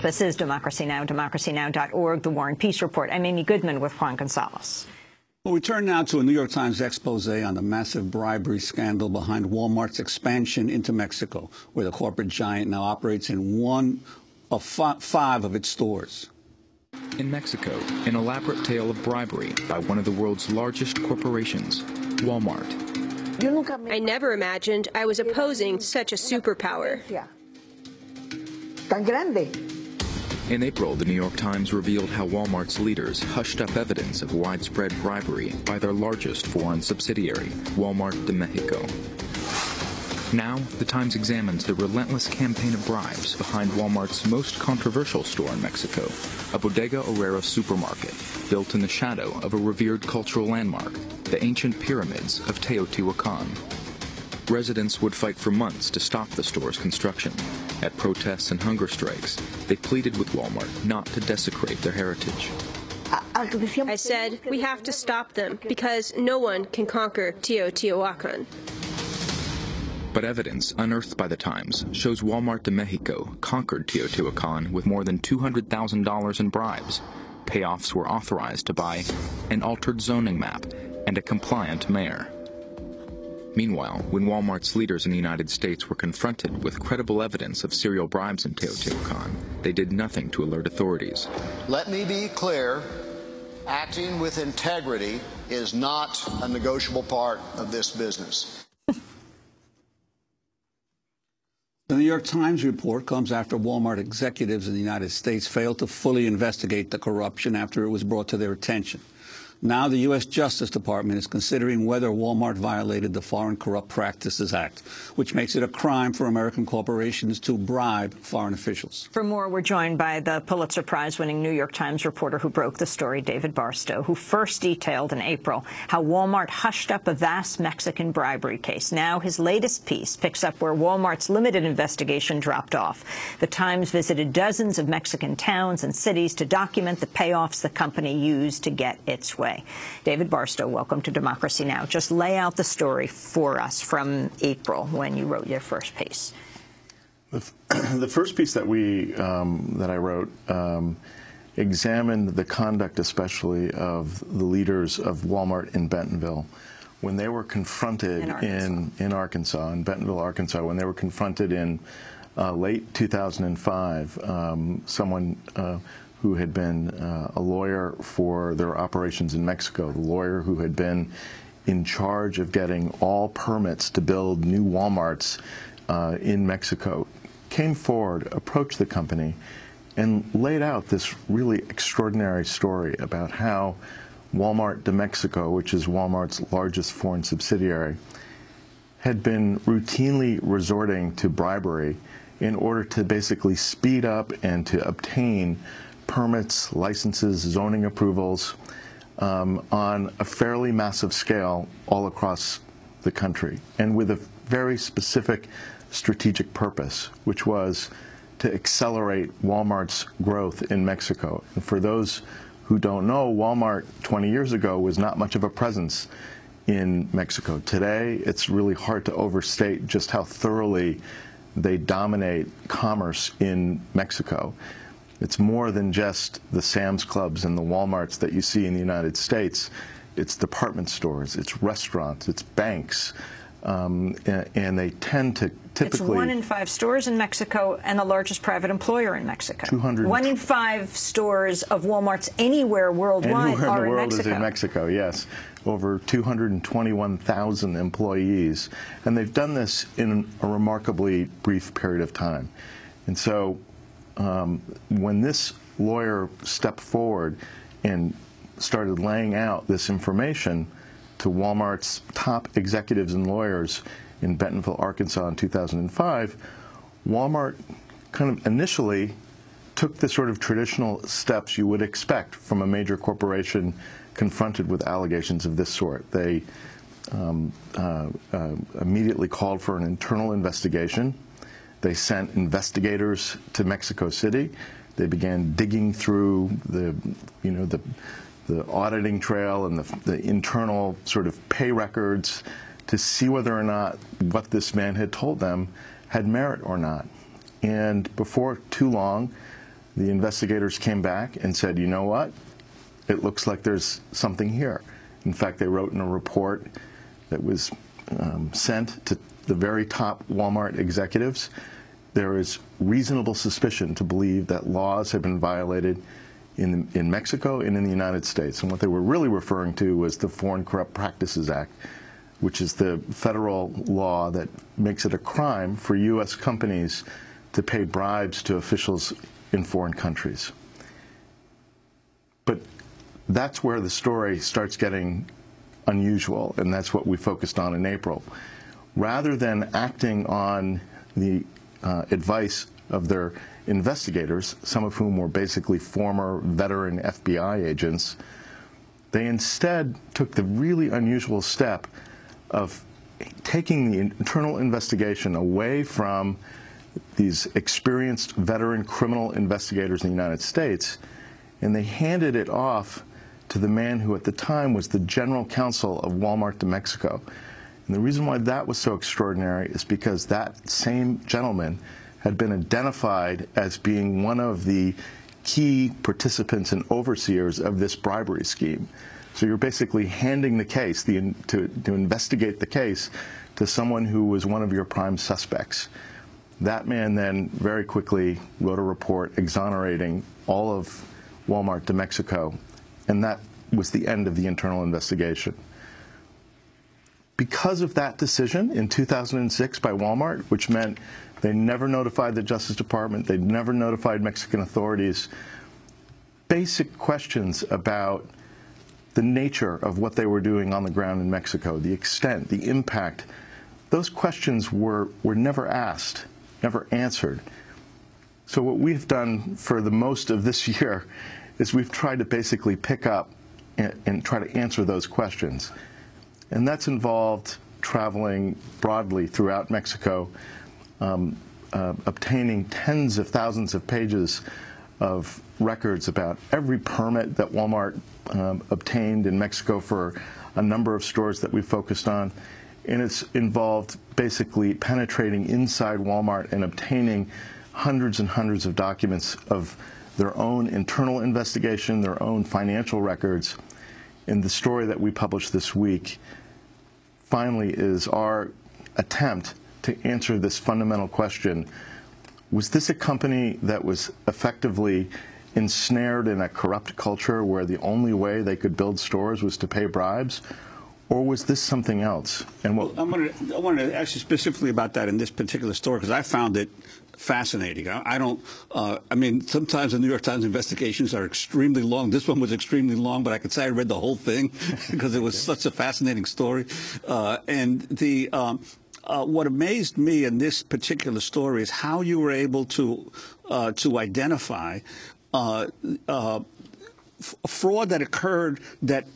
This is Democracy Now!, democracynow.org, The War and Peace Report. I'm Amy Goodman with Juan Gonzalez. Well, we turn now to a New York Times expose on the massive bribery scandal behind Walmart's expansion into Mexico, where the corporate giant now operates in one of five of its stores. In Mexico, an elaborate tale of bribery by one of the world's largest corporations, Walmart. I never imagined I was opposing such a superpower tan grande. In April, the New York Times revealed how Walmart's leaders hushed up evidence of widespread bribery by their largest foreign subsidiary, Walmart de Mexico. Now, the Times examines the relentless campaign of bribes behind Walmart's most controversial store in Mexico, a Bodega Aurrera supermarket built in the shadow of a revered cultural landmark, the ancient pyramids of Teotihuacan. Residents would fight for months to stop the store's construction. At protests and hunger strikes, they pleaded with Walmart not to desecrate their heritage. I said, we have to stop them because no one can conquer Teotihuacan. But evidence unearthed by the Times shows Walmart de Mexico conquered Teotihuacan with more than $200,000 in bribes. Payoffs were authorized to buy an altered zoning map and a compliant mayor. Meanwhile, when Walmart's leaders in the United States were confronted with credible evidence of serial bribes in Teotihuacan, they did nothing to alert authorities. Let me be clear acting with integrity is not a negotiable part of this business. The New York Times report comes after Walmart executives in the United States failed to fully investigate the corruption after it was brought to their attention. Now the U.S. Justice Department is considering whether Walmart violated the Foreign Corrupt Practices Act, which makes it a crime for American corporations to bribe foreign officials. For more, we're joined by the Pulitzer Prize-winning New York Times reporter who broke the story, David Barstow, who first detailed in April how Walmart hushed up a vast Mexican bribery case. Now his latest piece picks up where Walmart's limited investigation dropped off. The Times visited dozens of Mexican towns and cities to document the payoffs the company used to get its way way. David Barstow, welcome to Democracy Now! Just lay out the story for us from April when you wrote your first piece. The, the first piece that we um, that I wrote um, examined the conduct, especially of the leaders of Walmart in Bentonville, when they were confronted in Arkansas, in, in, Arkansas, in Bentonville, Arkansas, when they were confronted in uh, late 2005, um, someone uh, who had been uh, a lawyer for their operations in Mexico, the lawyer who had been in charge of getting all permits to build new Walmarts uh, in Mexico, came forward, approached the company, and laid out this really extraordinary story about how Walmart de Mexico, which is Walmart's largest foreign subsidiary, had been routinely resorting to bribery in order to basically speed up and to obtain permits, licenses, zoning approvals um, on a fairly massive scale all across the country and with a very specific strategic purpose, which was to accelerate Walmart's growth in Mexico. And for those who don't know, Walmart 20 years ago was not much of a presence in Mexico. Today, it's really hard to overstate just how thoroughly they dominate commerce in Mexico. It's more than just the Sam's Clubs and the Walmarts that you see in the United States. It's department stores, it's restaurants, it's banks, um, and, they tend to typically... It's one in five stores in Mexico and the largest private employer in Mexico. 200... One in five stores of Walmarts anywhere worldwide anywhere are in the world in Mexico. is in Mexico, yes. Over 221,000 employees. And they've done this in a remarkably brief period of time. And so um, when this lawyer stepped forward and started laying out this information to Walmart's top executives and lawyers in Bentonville, Arkansas in 2005, Walmart kind of initially took the sort of traditional steps you would expect from a major corporation confronted with allegations of this sort. They um, uh, uh, immediately called for an internal investigation. They sent investigators to Mexico City. They began digging through the, you know, the, the auditing trail and the, the internal sort of pay records to see whether or not what this man had told them had merit or not. And before too long, the investigators came back and said, you know what? It looks like there's something here. In fact, they wrote in a report that was um, sent to the very top Walmart executives. There is reasonable suspicion to believe that laws have been violated in, in Mexico and in the United States. And what they were really referring to was the Foreign Corrupt Practices Act, which is the federal law that makes it a crime for U.S. companies to pay bribes to officials in foreign countries. But that's where the story starts getting unusual, and that's what we focused on in April. Rather than acting on the uh, advice of their investigators, some of whom were basically former veteran FBI agents, they instead took the really unusual step of taking the internal investigation away from these experienced veteran criminal investigators in the United States, and they handed it off to the man who at the time was the general counsel of Walmart de Mexico. And the reason why that was so extraordinary is because that same gentleman had been identified as being one of the key participants and overseers of this bribery scheme. So you're basically handing the case the, to, to investigate the case to someone who was one of your prime suspects. That man then very quickly wrote a report exonerating all of Walmart de Mexico, and that was the end of the internal investigation. Because of that decision in 2006 by Walmart, which meant they never notified the Justice Department, they never notified Mexican authorities, basic questions about the nature of what they were doing on the ground in Mexico, the extent, the impact, those questions were, were never asked never answered. So what we've done for the most of this year is we've tried to basically pick up and, and try to answer those questions. And that's involved traveling broadly throughout Mexico, um, uh, obtaining tens of thousands of pages of records about every permit that Walmart um, obtained in Mexico for a number of stores that we focused on, and it's involved basically penetrating inside Walmart and obtaining hundreds and hundreds of documents of their own internal investigation, their own financial records. And the story that we published this week finally is our attempt to answer this fundamental question. Was this a company that was effectively ensnared in a corrupt culture where the only way they could build stores was to pay bribes? Or was this something else? And what? Well, gonna, I want to ask you specifically about that in this particular story because I found it fascinating. I, I don't. Uh, I mean, sometimes the New York Times investigations are extremely long. This one was extremely long, but I could say I read the whole thing because it was such a fascinating story. Uh, and the. Um, uh, what amazed me in this particular story is how you were able to uh, to identify uh, uh, fraud that occurred that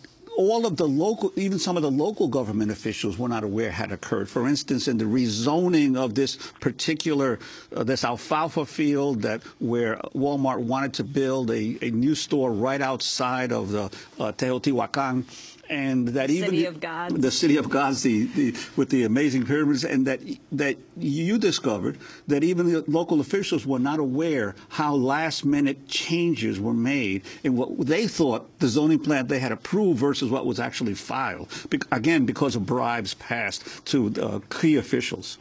all of the local, even some of the local government officials were not aware had occurred. For instance, in the rezoning of this particular, uh, this alfalfa field that where Walmart wanted to build a, a new store right outside of the uh, Teotihuacan and that the even city of God, the city of gods, the, the, with the amazing pyramids, and that that you discovered that even the local officials were not aware how last minute changes were made in what they thought the zoning plan they had approved versus what was actually filed. Be again, because of bribes passed to uh, key officials.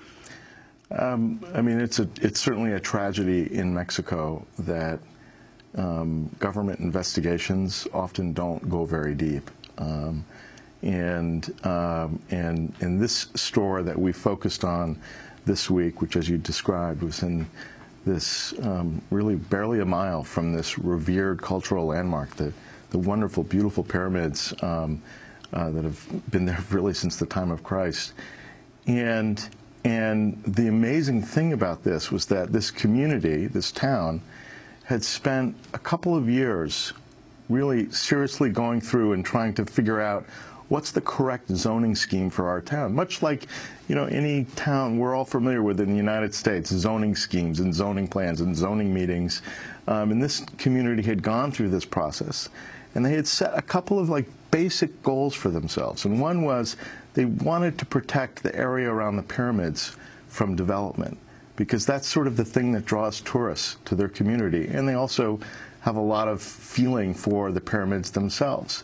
Um, I mean, it's a it's certainly a tragedy in Mexico that um, government investigations often don't go very deep. Um, and, um, and, and this store that we focused on this week, which as you described was in this um, really barely a mile from this revered cultural landmark, the, the wonderful, beautiful pyramids um, uh, that have been there really since the time of Christ. And, and the amazing thing about this was that this community, this town, had spent a couple of years really seriously going through and trying to figure out what's the correct zoning scheme for our town. Much like, you know, any town we're all familiar with in the United States, zoning schemes and zoning plans and zoning meetings. Um, and this community had gone through this process. And they had set a couple of like basic goals for themselves. And one was they wanted to protect the area around the pyramids from development because that's sort of the thing that draws tourists to their community. And they also have a lot of feeling for the pyramids themselves.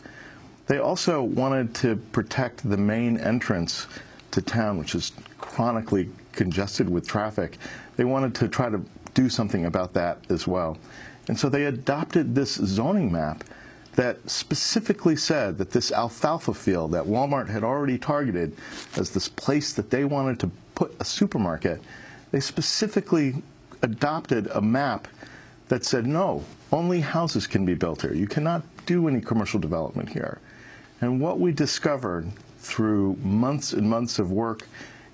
They also wanted to protect the main entrance to town, which is chronically congested with traffic. They wanted to try to do something about that as well. And so they adopted this zoning map that specifically said that this alfalfa field that Walmart had already targeted as this place that they wanted to put a supermarket, they specifically adopted a map that said, no, only houses can be built here. You cannot do any commercial development here. And what we discovered through months and months of work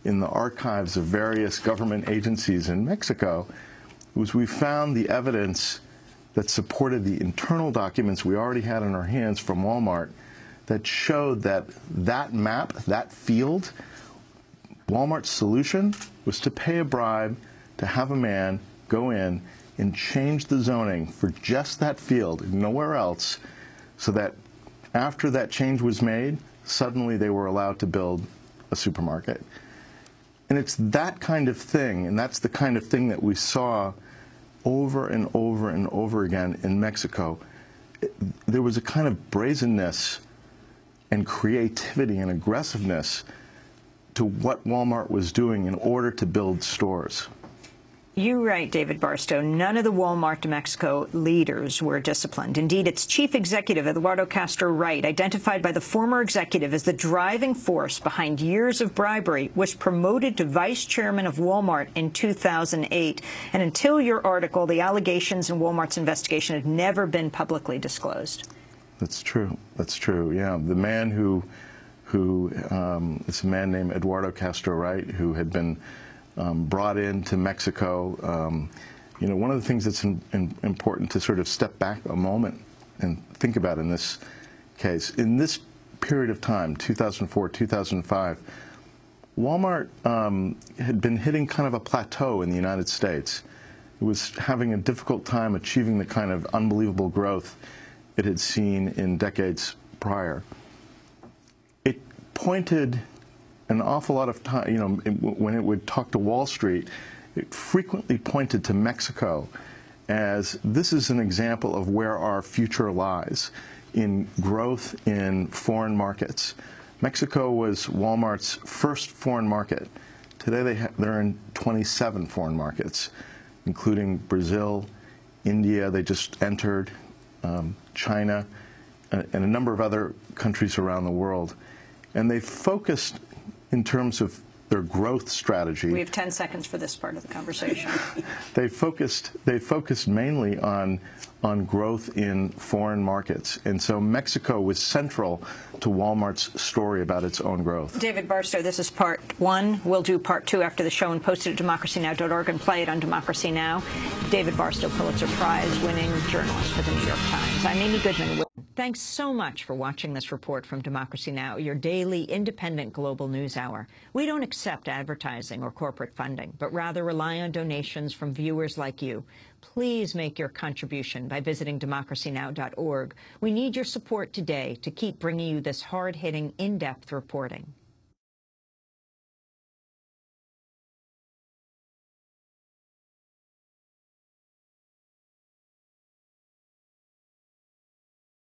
in the archives of various government agencies in Mexico was we found the evidence that supported the internal documents we already had in our hands from Walmart that showed that that map, that field, Walmart's solution was to pay a bribe to have a man go in and change the zoning for just that field, nowhere else, so that after that change was made, suddenly they were allowed to build a supermarket. And it's that kind of thing, and that's the kind of thing that we saw over and over and over again in Mexico. There was a kind of brazenness and creativity and aggressiveness to what Walmart was doing in order to build stores. You write, David Barstow, none of the Walmart de Mexico leaders were disciplined. Indeed, its chief executive, Eduardo Castro Wright, identified by the former executive as the driving force behind years of bribery, was promoted to vice chairman of Walmart in 2008. And until your article, the allegations in Walmart's investigation had never been publicly disclosed. That's true. That's true. Yeah. The man who, who, um, it's a man named Eduardo Castro Wright, who had been um, brought into Mexico. Um, you know, one of the things that's in, in, important to sort of step back a moment and think about in this case, in this period of time, 2004, 2005, Walmart um, had been hitting kind of a plateau in the United States. It was having a difficult time achieving the kind of unbelievable growth it had seen in decades prior. It pointed an awful lot of time, you know, when it would talk to Wall Street, it frequently pointed to Mexico as this is an example of where our future lies in growth in foreign markets. Mexico was Walmart's first foreign market. Today they they're in 27 foreign markets, including Brazil, India, they just entered, um, China, uh, and a number of other countries around the world. And they focused in terms of their growth strategy. We have 10 seconds for this part of the conversation. they focused they focused mainly on on growth in foreign markets. And so Mexico was central to Walmart's story about its own growth. David Barstow, this is part one. We'll do part two after the show and post it at democracynow.org and play it on Democracy Now! David Barstow, Pulitzer Prize winning journalist for the New York Times. I'm Amy Goodman. Thanks so much for watching this report from Democracy Now!, your daily independent global news hour. We don't accept advertising or corporate funding, but rather rely on donations from viewers like you. Please make your contribution by visiting democracynow.org. We need your support today to keep bringing you this hard-hitting, in-depth reporting.